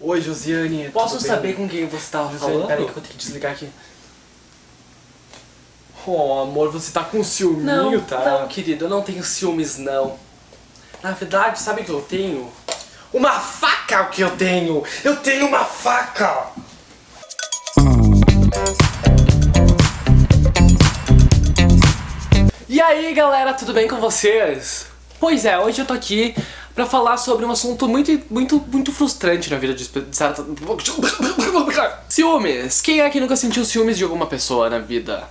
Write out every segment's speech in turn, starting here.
Oi, Josiane. Posso saber bem? com quem você tava Josiane, falando? peraí que eu vou ter que desligar aqui. Oh, amor, você tá com ciúminho, Não, tá? não, querido, eu não tenho ciúmes, não. Na verdade, sabe o que eu tenho? Uma faca é o que eu tenho! Eu tenho uma faca! E aí, galera, tudo bem com vocês? Pois é, hoje eu tô aqui pra falar sobre um assunto muito, muito, muito frustrante na vida de certa... Ciúmes! Quem é que nunca sentiu ciúmes de alguma pessoa na vida?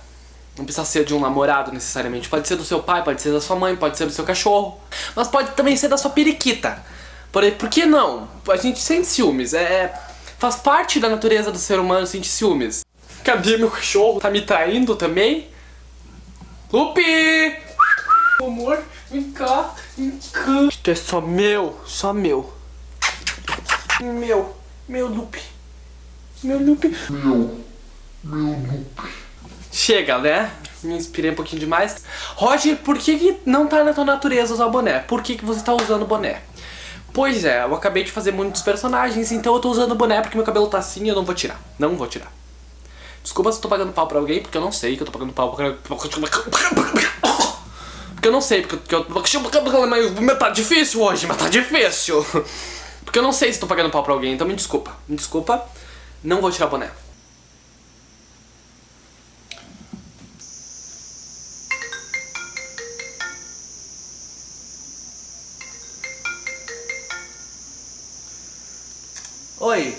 Não precisa ser de um namorado necessariamente, pode ser do seu pai, pode ser da sua mãe, pode ser do seu cachorro, mas pode também ser da sua periquita. Por, por que não? A gente sente ciúmes, é, faz parte da natureza do ser humano sentir ciúmes. Cadê meu cachorro? Tá me traindo também? Lupi! Amor, vem cá, vem cá. Isto é só meu, só meu. Meu, meu Lupi. Meu Lupi. Meu, meu Lupi. Chega, né? Me inspirei um pouquinho demais. Roger, por que, que não tá na tua natureza usar boné? Por que, que você tá usando boné? Pois é, eu acabei de fazer muitos personagens, então eu tô usando boné porque meu cabelo tá assim e eu não vou tirar. Não vou tirar. Desculpa se eu tô pagando pau pra alguém, porque eu não sei que eu tô pagando pau pra... Porque eu não sei, porque eu... Mas tá difícil hoje, mas tá difícil. Porque eu não sei se tô pagando pau pra alguém, então me desculpa. Me desculpa, não vou tirar boné. Oi.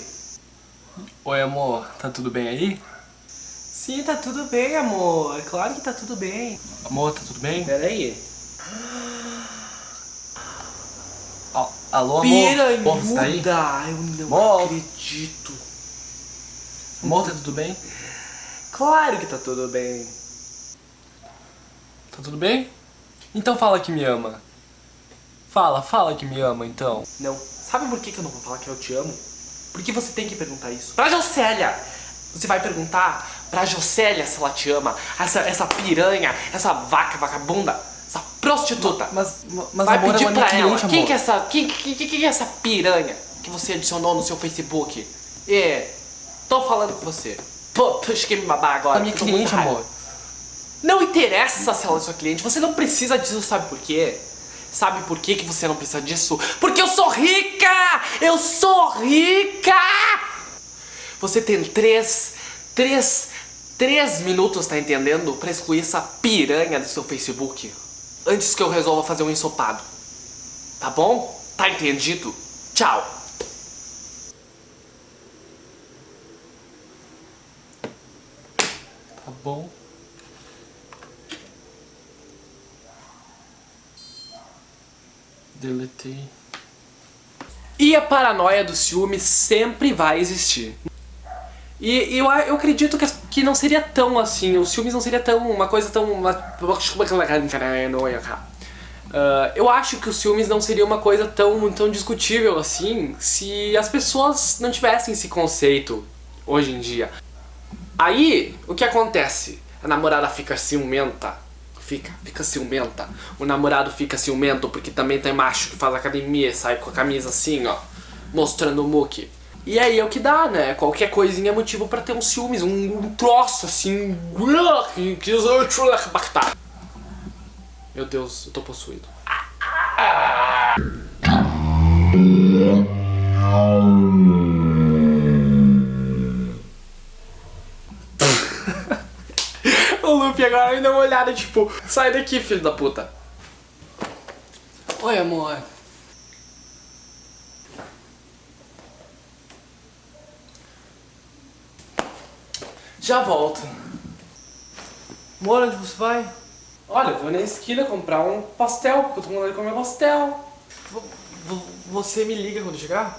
Oi, amor. Tá tudo bem aí? Sim, tá tudo bem, amor. É claro que tá tudo bem. Amor, tá tudo bem? Pera aí. Al- Alô, amor? Piranhuda! Amor, você tá aí? Eu não Amor? acredito. Amor, tá tudo bem? Claro que tá tudo bem. Tá tudo bem? Então fala que me ama. Fala, fala que me ama, então. Não. Sabe por que que eu não vou falar que eu te amo? Porque você tem que perguntar isso. Pra Jocélia! Você vai perguntar pra Jocélia se ela te ama. Essa, essa piranha, essa vaca vagabunda, essa prostituta. Mas, mas vai amor, pedir ela é minha pra ela. Quem amor. que é essa. Quem, quem, quem, quem é essa piranha que você adicionou no seu Facebook? É. Tô falando com você. Pô, puxa que me babar agora. Ela minha cliente, amor. Não interessa se ela é sua cliente, você não precisa disso, sabe por quê? Sabe por que, que você não precisa disso? Porque eu sou rica! Eu sou rica! Você tem três, três, três minutos, tá entendendo? Pra excluir essa piranha do seu Facebook. Antes que eu resolva fazer um ensopado. Tá bom? Tá entendido? Tchau! Tá bom. Deletei. E a paranoia do ciúme sempre vai existir. E eu, eu acredito que, que não seria tão assim, os ciúmes não seria tão uma coisa tão... Ah, eu acho que os ciúmes não seria uma coisa tão, tão discutível assim se as pessoas não tivessem esse conceito hoje em dia. Aí, o que acontece? A namorada fica ciumenta. Fica, fica ciumenta. O namorado fica ciumento porque também tem macho que faz academia e sai com a camisa assim, ó. Mostrando o muque. E aí é o que dá, né? Qualquer coisinha é motivo pra ter um ciúmes, um, um troço assim. Meu Deus, eu tô possuído. O Luffy agora me deu uma olhada, tipo, sai daqui, filho da puta. Oi, amor. Já volto. Amor, onde você vai? Olha, eu vou na esquina comprar um pastel, porque eu tô com vontade de comer pastel. V- v- Você me liga quando chegar?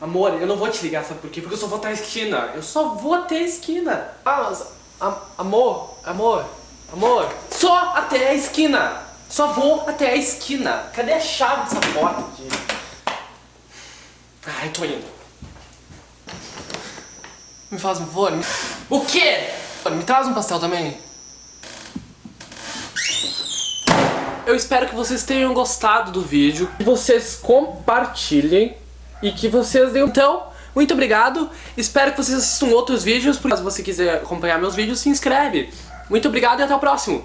Amor, eu não vou te ligar, sabe por quê? Porque eu só vou até a esquina. Eu só vou até a esquina. Ah, mas... am- amor, amor, amor. Só até a esquina. Só vou até a esquina. Cadê a chave dessa porta aqui? Ai, tô indo. Me faz um favor. O quê? Me traz um pastel também. Eu espero que vocês tenham gostado do vídeo, que vocês compartilhem e que vocês deem... Então, Muito obrigado, espero que vocês assistam outros vídeos, caso você quiser acompanhar meus vídeos, se inscreve. Muito obrigado e até o próximo.